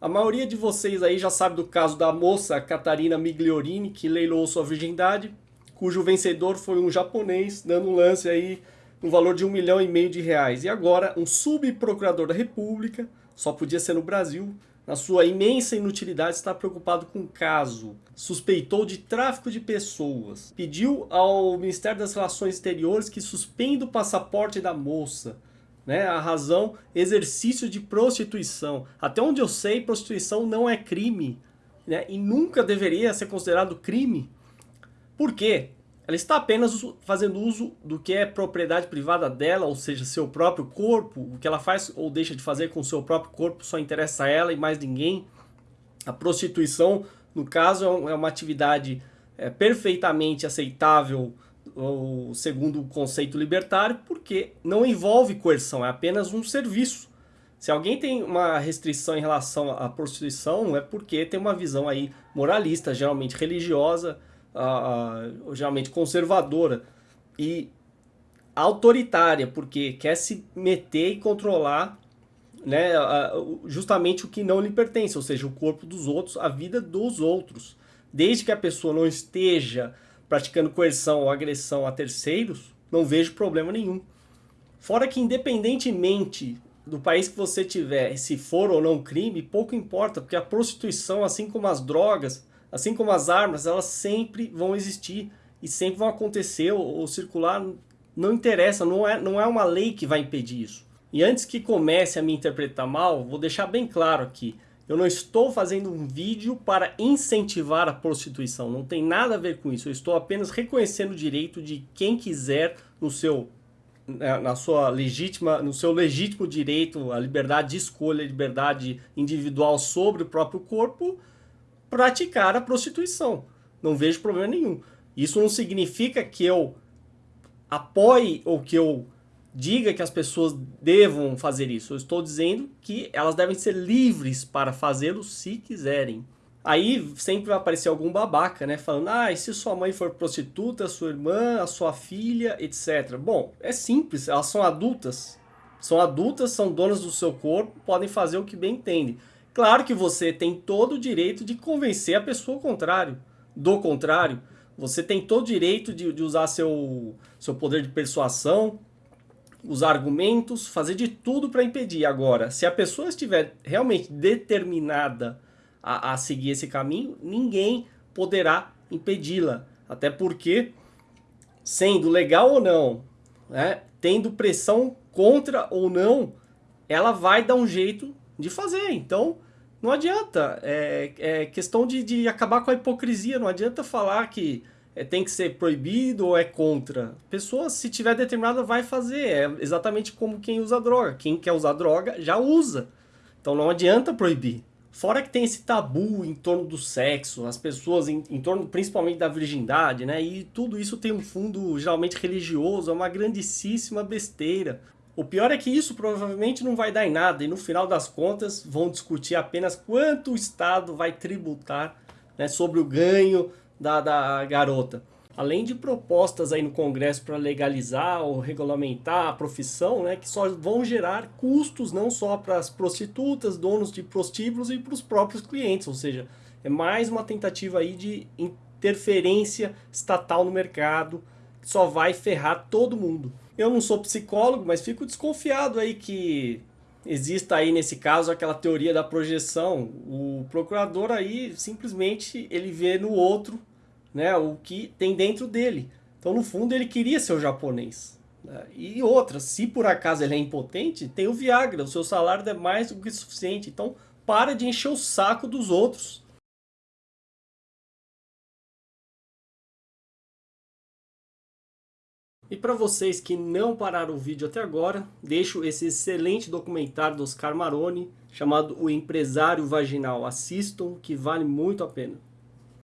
A maioria de vocês aí já sabe do caso da moça Catarina Migliorini, que leilou sua virgindade, cujo vencedor foi um japonês, dando um lance aí no valor de um milhão e meio de reais. E agora, um subprocurador da República, só podia ser no Brasil, na sua imensa inutilidade, está preocupado com o caso. Suspeitou de tráfico de pessoas. Pediu ao Ministério das Relações Exteriores que suspenda o passaporte da moça né? A razão, exercício de prostituição. Até onde eu sei, prostituição não é crime, né? E nunca deveria ser considerado crime. Por quê? Ela está apenas fazendo uso do que é propriedade privada dela, ou seja, seu próprio corpo. O que ela faz ou deixa de fazer com seu próprio corpo só interessa a ela e mais ninguém. A prostituição, no caso, é uma atividade é, perfeitamente aceitável o segundo conceito libertário, porque não envolve coerção, é apenas um serviço. Se alguém tem uma restrição em relação à prostituição, é porque tem uma visão aí moralista, geralmente religiosa, uh, geralmente conservadora e autoritária, porque quer se meter e controlar né, uh, justamente o que não lhe pertence, ou seja, o corpo dos outros, a vida dos outros. Desde que a pessoa não esteja praticando coerção ou agressão a terceiros, não vejo problema nenhum. Fora que independentemente do país que você tiver, se for ou não crime, pouco importa, porque a prostituição, assim como as drogas, assim como as armas, elas sempre vão existir e sempre vão acontecer ou, ou circular, não interessa, não é, não é uma lei que vai impedir isso. E antes que comece a me interpretar mal, vou deixar bem claro aqui, eu não estou fazendo um vídeo para incentivar a prostituição, não tem nada a ver com isso. Eu estou apenas reconhecendo o direito de quem quiser no seu na sua legítima, no seu legítimo direito, a liberdade de escolha, a liberdade individual sobre o próprio corpo, praticar a prostituição. Não vejo problema nenhum. Isso não significa que eu apoie ou que eu diga que as pessoas devam fazer isso. Eu estou dizendo que elas devem ser livres para fazê-lo se quiserem. Aí sempre vai aparecer algum babaca, né? Falando, ah, e se sua mãe for prostituta, sua irmã, a sua filha, etc. Bom, é simples, elas são adultas. São adultas, são donas do seu corpo, podem fazer o que bem entendem. Claro que você tem todo o direito de convencer a pessoa ao contrário. Do contrário, você tem todo o direito de, de usar seu, seu poder de persuasão, os argumentos, fazer de tudo para impedir. Agora, se a pessoa estiver realmente determinada a, a seguir esse caminho, ninguém poderá impedi-la. Até porque, sendo legal ou não, né, tendo pressão contra ou não, ela vai dar um jeito de fazer. Então, não adianta. É, é questão de, de acabar com a hipocrisia. Não adianta falar que é, tem que ser proibido ou é contra? A pessoa, se tiver determinada, vai fazer. É exatamente como quem usa droga. Quem quer usar droga, já usa. Então não adianta proibir. Fora que tem esse tabu em torno do sexo, as pessoas em, em, torno principalmente da virgindade, né? E tudo isso tem um fundo geralmente religioso, é uma grandíssima besteira. O pior é que isso provavelmente não vai dar em nada e no final das contas vão discutir apenas quanto o Estado vai tributar né, sobre o ganho da, da garota. Além de propostas aí no Congresso para legalizar ou regulamentar a profissão, né, que só vão gerar custos não só para as prostitutas, donos de prostíbulos e para os próprios clientes, ou seja, é mais uma tentativa aí de interferência estatal no mercado, que só vai ferrar todo mundo. Eu não sou psicólogo, mas fico desconfiado aí que exista aí nesse caso aquela teoria da projeção. O procurador aí simplesmente ele vê no outro né, o que tem dentro dele. Então, no fundo, ele queria ser o japonês. Né? E outra, se por acaso ele é impotente, tem o Viagra, o seu salário é mais do que suficiente. Então, para de encher o saco dos outros. E para vocês que não pararam o vídeo até agora, deixo esse excelente documentário do Oscar Maroni, chamado O Empresário Vaginal. Assistam, que vale muito a pena.